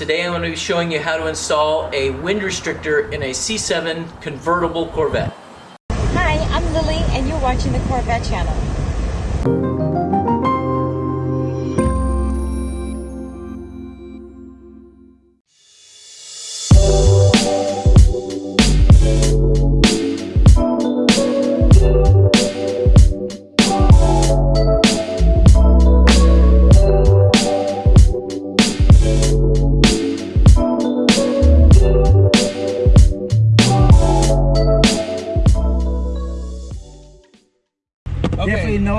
today I'm going to be showing you how to install a wind restrictor in a C7 convertible Corvette. Hi, I'm Lily and you're watching the Corvette channel.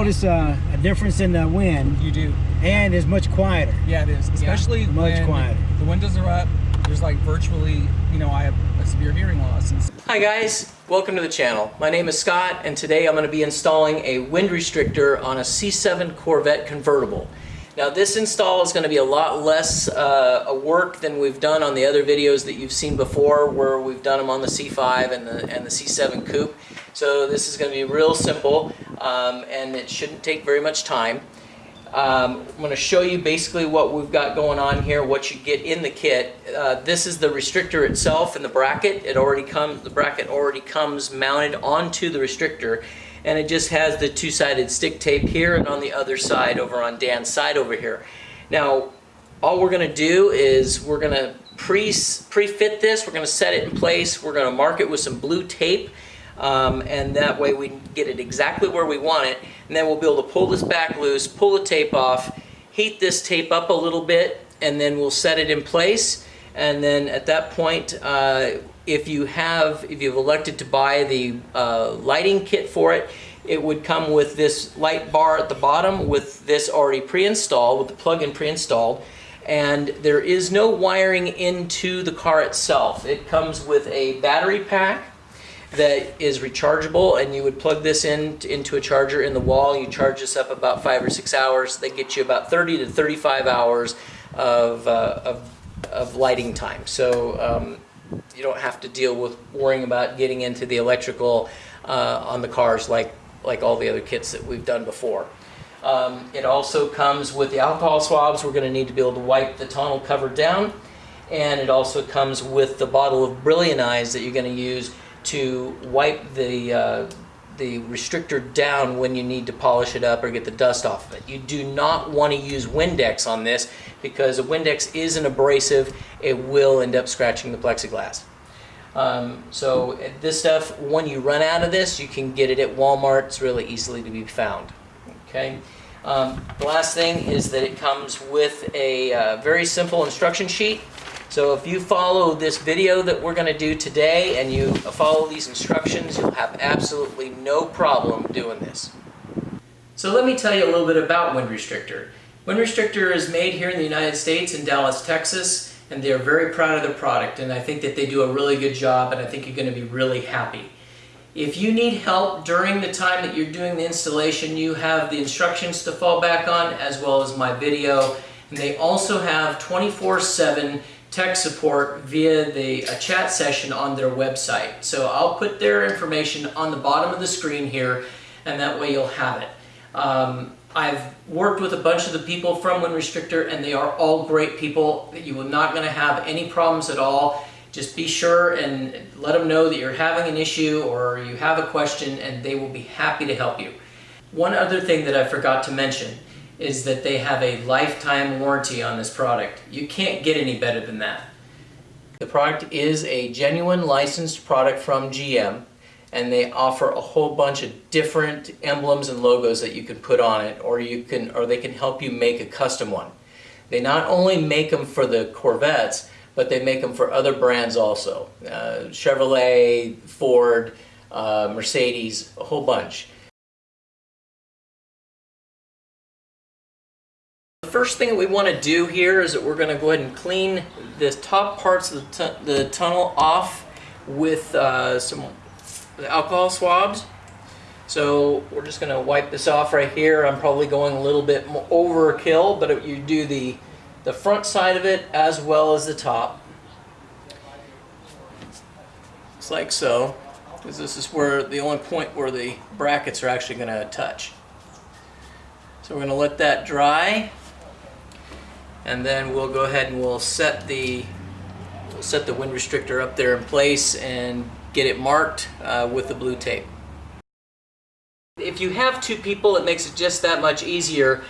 Notice uh, a difference in the wind, You do. and it's much quieter. Yeah, it is. Especially much when quieter. the windows are up. There's like virtually, you know, I have a severe hearing loss. And Hi guys, welcome to the channel. My name is Scott and today I'm going to be installing a wind restrictor on a C7 Corvette convertible. Now this install is going to be a lot less uh, work than we've done on the other videos that you've seen before where we've done them on the C5 and the, and the C7 Coupe. So this is going to be real simple um, and it shouldn't take very much time. Um, I'm going to show you basically what we've got going on here, what you get in the kit. Uh, this is the restrictor itself and the bracket. It already comes, the bracket already comes mounted onto the restrictor and it just has the two-sided stick tape here and on the other side over on Dan's side over here. Now, all we're going to do is we're going to pre, pre-fit this, we're going to set it in place, we're going to mark it with some blue tape um, and that way we get it exactly where we want it and then we'll be able to pull this back loose, pull the tape off, heat this tape up a little bit and then we'll set it in place and then at that point uh, if you have, if you've elected to buy the uh, lighting kit for it, it would come with this light bar at the bottom with this already pre-installed, with the plug-in pre-installed. And there is no wiring into the car itself. It comes with a battery pack that is rechargeable and you would plug this in into a charger in the wall. You charge this up about five or six hours. They get you about 30 to 35 hours of, uh, of, of, lighting time. So um, you don't have to deal with worrying about getting into the electrical uh, on the cars like like all the other kits that we've done before. Um, it also comes with the alcohol swabs. We're going to need to be able to wipe the tonneau cover down. And it also comes with the bottle of Brillianize that you're going to use to wipe the uh, the restrictor down when you need to polish it up or get the dust off of it. You do not want to use Windex on this because a Windex is an abrasive. It will end up scratching the plexiglass. Um, so this stuff, when you run out of this, you can get it at Walmart. It's really easily to be found. Okay. Um, the last thing is that it comes with a uh, very simple instruction sheet. So if you follow this video that we're going to do today and you follow these instructions, you'll have absolutely no problem doing this. So let me tell you a little bit about Wind Restrictor. Wind Restrictor is made here in the United States in Dallas, Texas, and they're very proud of their product and I think that they do a really good job and I think you're going to be really happy. If you need help during the time that you're doing the installation, you have the instructions to fall back on as well as my video. And they also have 24-7 tech support via the chat session on their website. So I'll put their information on the bottom of the screen here and that way you'll have it. Um, I've worked with a bunch of the people from Wind Restrictor and they are all great people. You are not going to have any problems at all. Just be sure and let them know that you're having an issue or you have a question and they will be happy to help you. One other thing that I forgot to mention is that they have a lifetime warranty on this product. You can't get any better than that. The product is a genuine licensed product from GM and they offer a whole bunch of different emblems and logos that you can put on it or you can or they can help you make a custom one. They not only make them for the Corvettes but they make them for other brands also. Uh, Chevrolet, Ford, uh, Mercedes, a whole bunch. First thing that we want to do here is that we're going to go ahead and clean the top parts of the, the tonneau off with uh, some alcohol swabs. So we're just going to wipe this off right here. I'm probably going a little bit overkill, but you do the, the front side of it as well as the top. It's like so, because this is where the only point where the brackets are actually going to touch. So we're going to let that dry and then we'll go ahead and we'll set the we'll set the wind restrictor up there in place and get it marked uh, with the blue tape. If you have two people, it makes it just that much easier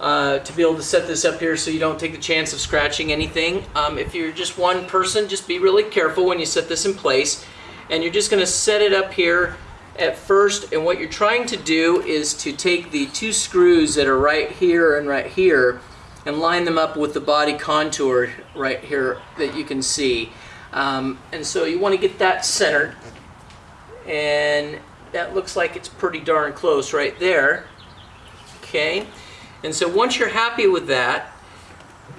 uh, to be able to set this up here so you don't take the chance of scratching anything. Um, if you're just one person, just be really careful when you set this in place. And you're just going to set it up here at first. And what you're trying to do is to take the two screws that are right here and right here and line them up with the body contour right here that you can see. Um, and so you want to get that centered. And that looks like it's pretty darn close right there. Okay. And so once you're happy with that,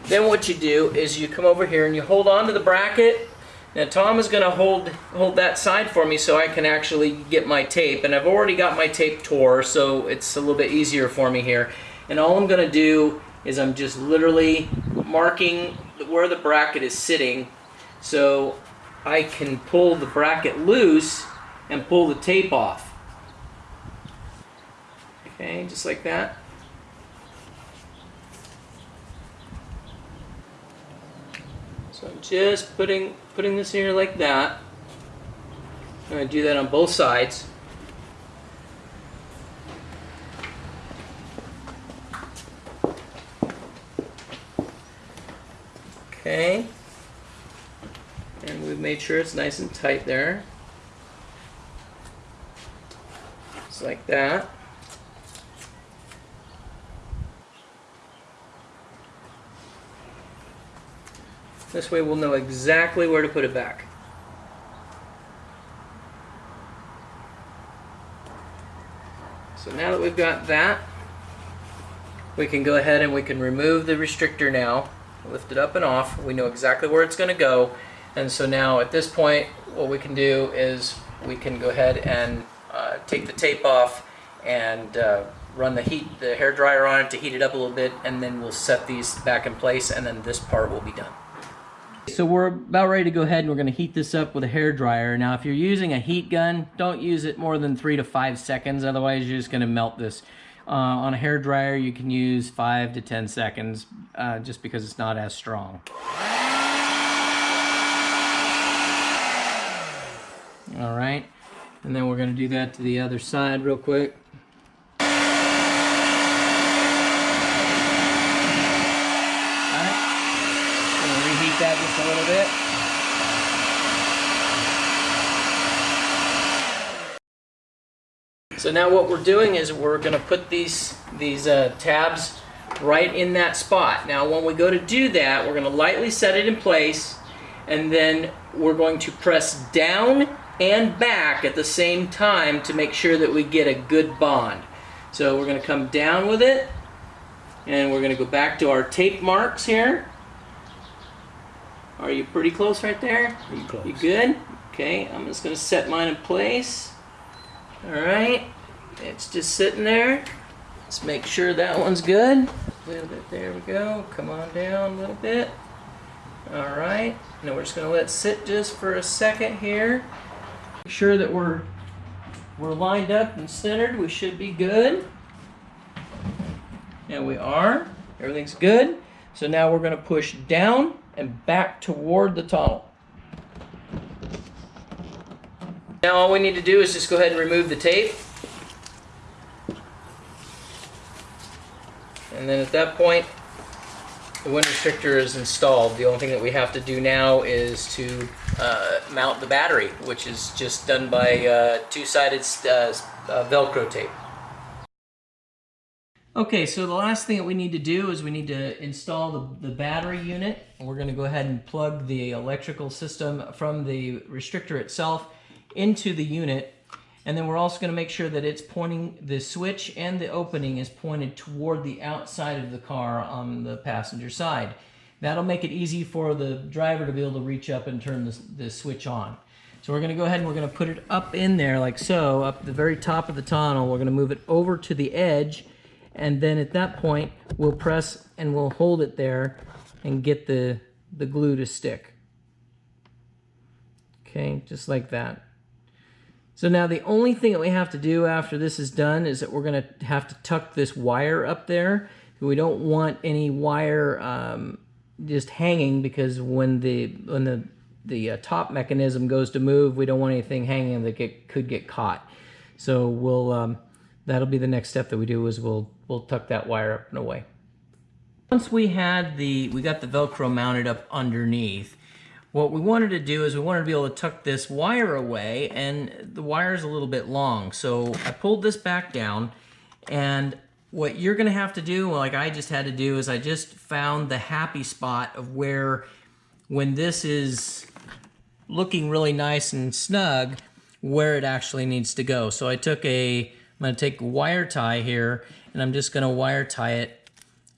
then what you do is you come over here and you hold on to the bracket. Now Tom is going to hold hold that side for me so I can actually get my tape. And I've already got my tape tore, so it's a little bit easier for me here. And all I'm going to do is I'm just literally marking where the bracket is sitting so I can pull the bracket loose and pull the tape off. Okay, just like that. So I'm just putting putting this here like that. I'm going to do that on both sides. Okay. And we've made sure it's nice and tight there. Just like that. This way we'll know exactly where to put it back. So now that we've got that, we can go ahead and we can remove the restrictor now, lift it up and off. We know exactly where it's going to go. And so now at this point, what we can do is we can go ahead and uh, take the tape off and uh, run the heat, the hair dryer on it to heat it up a little bit, and then we'll set these back in place, and then this part will be done. So we're about ready to go ahead and we're going to heat this up with a hair dryer. Now if you're using a heat gun, don't use it more than three to five seconds, otherwise you're just going to melt this. Uh, on a hair dryer you can use five to ten seconds uh, just because it's not as strong. All right, and then we're going to do that to the other side real quick. reheat that just a little bit. So now what we're doing is we're going to put these these uh, tabs right in that spot. Now when we go to do that, we're going to lightly set it in place and then we're going to press down and back at the same time to make sure that we get a good bond. So we're going to come down with it and we're going to go back to our tape marks here. Are you pretty close right there? Pretty close. You good? Okay, I'm just gonna set mine in place. All right, it's just sitting there. Let's make sure that one's good. A little bit, there we go. Come on down a little bit. All right, now we're just gonna let it sit just for a second here. Make sure that we're we're lined up and centered. We should be good. And we are. Everything's good. So now we're gonna push down and back toward the tonneau. Now all we need to do is just go ahead and remove the tape. And then at that point, the wind restrictor is installed. The only thing that we have to do now is to uh, mount the battery, which is just done by uh, two-sided uh, uh, Velcro tape. Okay, so the last thing that we need to do is we need to install the, the battery unit. We're going to go ahead and plug the electrical system from the restrictor itself into the unit. And then we're also going to make sure that it's pointing, the switch and the opening is pointed toward the outside of the car on the passenger side. That'll make it easy for the driver to be able to reach up and turn the, the switch on. So we're going to go ahead and we're going to put it up in there like so, up the very top of the tunnel. We're going to move it over to the edge and then at that point we'll press and we'll hold it there and get the the glue to stick okay just like that so now the only thing that we have to do after this is done is that we're going to have to tuck this wire up there We don't want any wire um, just hanging because when the when the the uh, top mechanism goes to move, we don't want anything hanging that get, could get caught. So we'll um, that'll be the next step that we do is we'll we'll tuck that wire up and away. Once we had the we got the Velcro mounted up underneath, what we wanted to do is we wanted to be able to tuck this wire away, and the wire is a little bit long. So I pulled this back down, and what you're gonna have to do, like I just had to do, is I just found the happy spot of where when this is looking really nice and snug, where it actually needs to go. So I took a, I'm gonna take wire tie here, and I'm just gonna wire tie it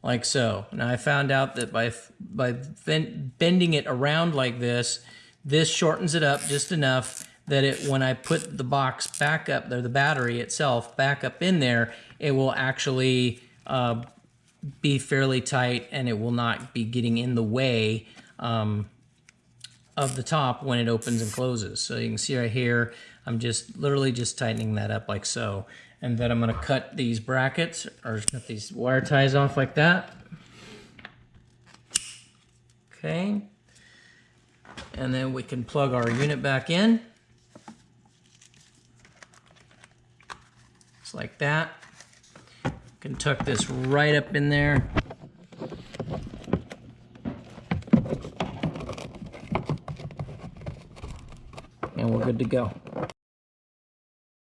like so. Now I found out that by by ben- bending it around like this, this shortens it up just enough that it when I put the box back up there, the battery itself back up in there, it will actually uh, be fairly tight and it will not be getting in the way um, of the top when it opens and closes. So you can see right here, I'm just literally just tightening that up like so. And then I'm gonna cut these brackets or cut these wire ties off like that. Okay. And then we can plug our unit back in. Just like that. Can tuck this right up in there. And we're good to go.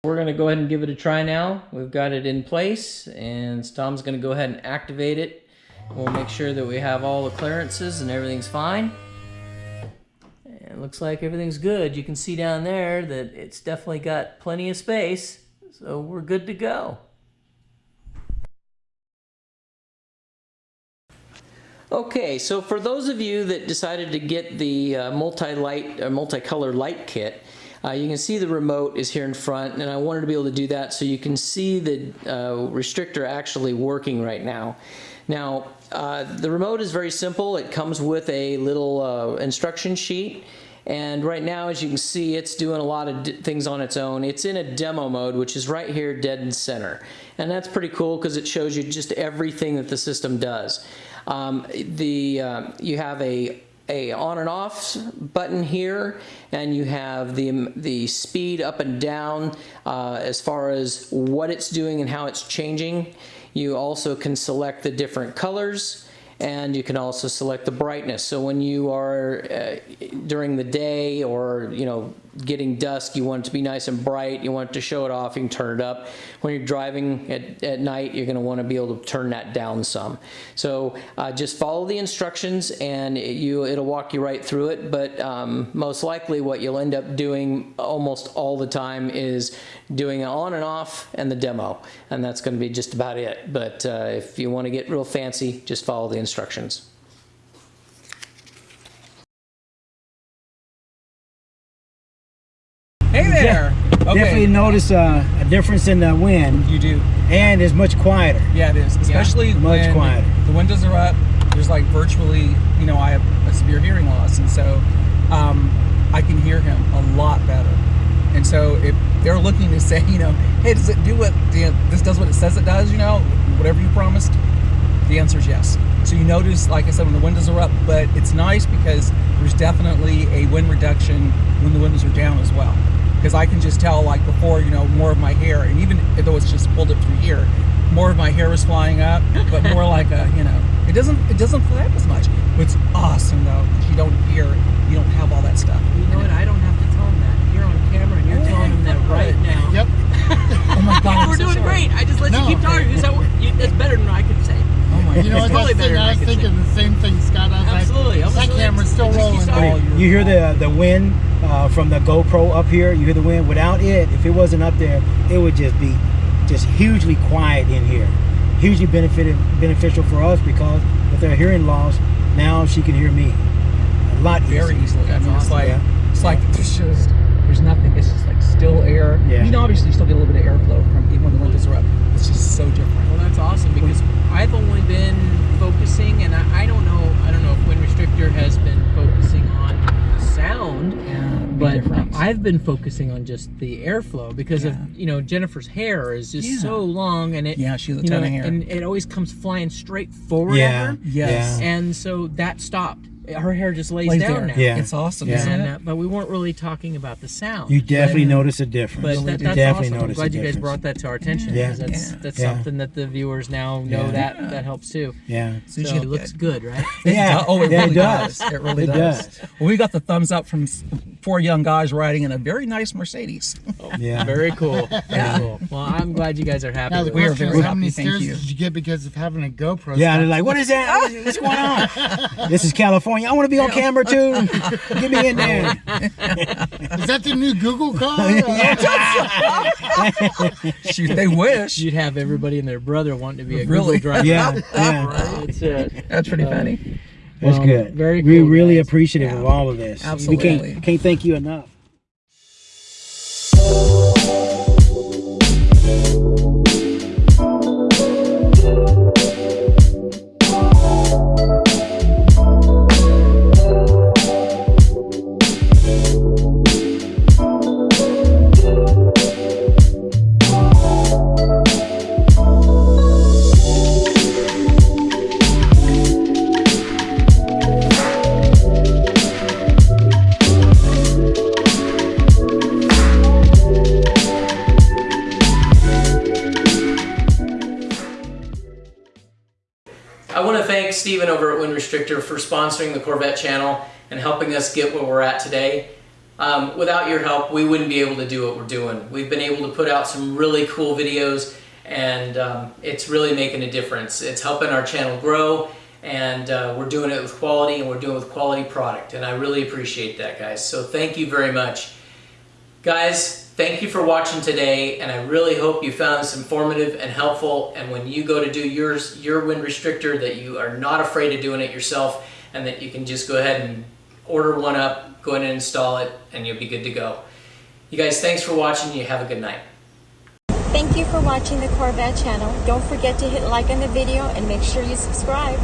We're gonna go ahead and give it a try now. We've got it in place and Tom's gonna go ahead and activate it. We'll make sure that we have all the clearances and everything's fine. And it looks like everything's good. You can see down there that it's definitely got plenty of space. So we're good to go. Okay, so for those of you that decided to get the uh, multi-light, uh, multicolor light kit, uh, you can see the remote is here in front, and I wanted to be able to do that so you can see the uh, restrictor actually working right now. Now, uh, the remote is very simple. It comes with a little uh, instruction sheet. And right now, as you can see, it's doing a lot of things on its own. It's in a demo mode, which is right here dead in center. And that's pretty cool because it shows you just everything that the system does. Um, the uh, You have a a on and off button here and you have the the speed up and down uh, as far as what it's doing and how it's changing. You also can select the different colors and you can also select the brightness. So when you are uh, during the day or you know getting dusk you want it to be nice and bright you want it to show it off you can turn it up. When you're driving at, at night you're going to want to be able to turn that down some. So uh, just follow the instructions and it, you it'll walk you right through it but um, most likely what you'll end up doing almost all the time is doing it on and off and the demo and that's going to be just about it. But uh, if you want to get real fancy just follow the instructions Hey there. Definitely notice uh, a difference in the wind, You do. and it's much quieter. Yeah, it is. Especially much when quieter. the windows are up. There's like virtually, you know, I have a severe hearing loss, and so um, I can hear him a lot better. And so if they're looking to say, you know, hey, does it do what the, this does what it says it does? You know, whatever you promised. The answer is yes. So you notice, like I said, when the windows are up, but it's nice because there's definitely a wind reduction when the windows are down as well. Because I can just tell, like before, you know, more of my hair, and even though it's just pulled up through here, more of my hair was flying up, but more like a, you know, it doesn't it doesn't fly up as much. It's awesome though, because you don't hear, you don't have all that stuff. You know what? I don't have to tell him that. You're on camera and you're oh, telling him that right now. Yep. Oh my God, We're so doing sorry. great. I just let No. you keep talking because that, that's better than I could say. Oh my You know what? It's That's the thing. I I was could thinking the same thing, Scott. I was Absolutely. Like, was that really- camera's still rolling. Oh, you're- You hear the the wind uh, from the GoPro up here. You hear the wind. Without it, if it wasn't up there, it would just be just hugely quiet in here. Hugely benefited beneficial for us because with her hearing loss, now she can hear me a lot very easier. easily. I mean, it's like Yeah. it's like there's just there's nothing. It's just like still air. Yeah. You know, obviously, you still get a little bit of airflow from even when the windows are up. It's just so different. Well, that's awesome because I've only been focusing, and I, I don't know. I don't know if Wind Restrictor has been focusing on the sound, Yeah, but but difference. I've been focusing on just the airflow because Yeah. of you know Jennifer's hair is just Yeah. so long and it Yeah, she has a you ton know, of hair. and it always comes flying straight forward Yeah. at her. Yes. and so that stopped. Her hair just lays, Lays down there. now. Yeah. It's awesome, Yeah. isn't And, uh, but we weren't really talking about the sound. You definitely Yeah. notice a difference. but that, that's definitely awesome. I'm glad you guys brought that to our attention. Yeah. because That's Yeah. that's Yeah. something that the viewers now know Yeah. that that helps too. Yeah. Soon as So it looks that- good, right? It Yeah. oh, it Yeah, it really does. does. It really It does. does. Well, we got the thumbs up from s- four young guys riding in a very nice Mercedes. Yeah. Very cool. Very cool. Well, I'm glad you guys are happy. Now the We are very is, how many happy, thank stares you. did you get because of having a GoPro? Yeah, Scott? they're like, what is that? What's going on? this is California. I want to be on camera too. Get me in there. is that the new Google car? Shoot, they wish. You'd have everybody and their brother wanting to be a Really? Google driver. Yeah, yeah. That's it. That's pretty Uh, funny. That's good. very We cool, really guys. appreciative Yeah. of all of this. Absolutely. We can't can't thank you enough. I want to thank Steven over at Wind Restrictor for sponsoring the Corvette channel and helping us get where we're at today. Um, without your help, we wouldn't be able to do what we're doing. We've been able to put out some really cool videos and um, it's really making a difference. It's helping our channel grow and uh, we're doing it with quality and we're doing it with quality product and I really appreciate that guys. So thank you very much. Guys, thank you for watching today, and I really hope you found this informative and helpful. And when you go to do yours, your wind restrictor, that you are not afraid of doing it yourself, and that you can just go ahead and order one up, go ahead and install it, and you'll be good to go. You guys, thanks for watching. You have a good night. Thank you for watching the Corvette channel. Don't forget to hit like on the video and make sure you subscribe.